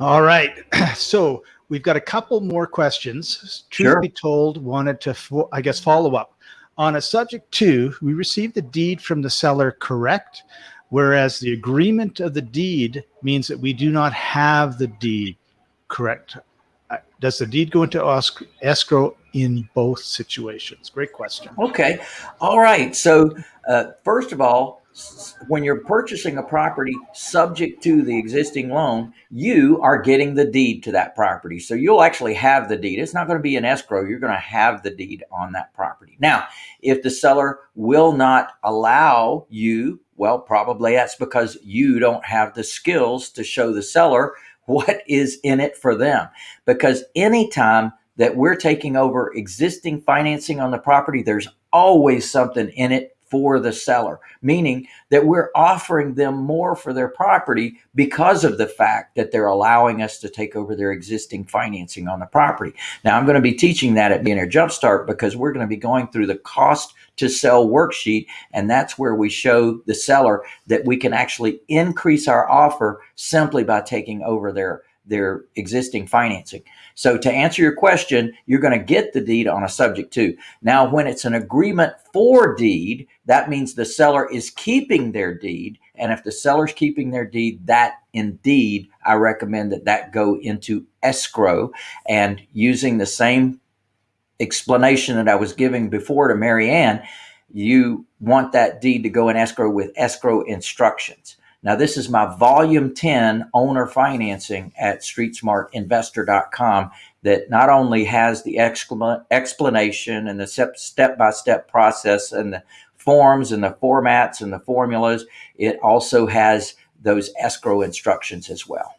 All right. So we've got a couple more questions. Truth Sure. be told, wanted to, I guess, follow up. On a subject to, we received the deed from the seller correct, whereas the agreement of the deed means that we do not have the deed correct. Uh, Does the deed go into escrow in both situations? Great question. Okay. All right. So, uh, first of all, when you're purchasing a property subject to the existing loan, you are getting the deed to that property. So, you'll actually have the deed. It's not going to be an escrow. You're going to have the deed on that property. Now, if the seller will not allow you, well, probably that's because you don't have the skills to show the seller what is in it for them. Because anytime that we're taking over existing financing on the property, there's always something in it for the seller, meaning that we're offering them more for their property because of the fact that they're allowing us to take over their existing financing on the property. Now, I'm going to be teaching that at Beginner Jumpstart because we're going to be going through the cost to sell worksheet, and that's where we show the seller that we can actually increase our offer simply by taking over their their existing financing. So to answer your question, you're going to get the deed on a subject to. Now, when it's an agreement for deed, that means the seller is keeping their deed. And if the seller's keeping their deed, that indeed, I recommend that that go into escrow and using the same explanation that I was giving before to Marianne, you want that deed to go in escrow with escrow instructions. Now, this is my volume 10 owner financing at streetsmartinvestor.com that not only has the explanation and the step by step process and the forms and the formats and the formulas, it also has those escrow instructions as well.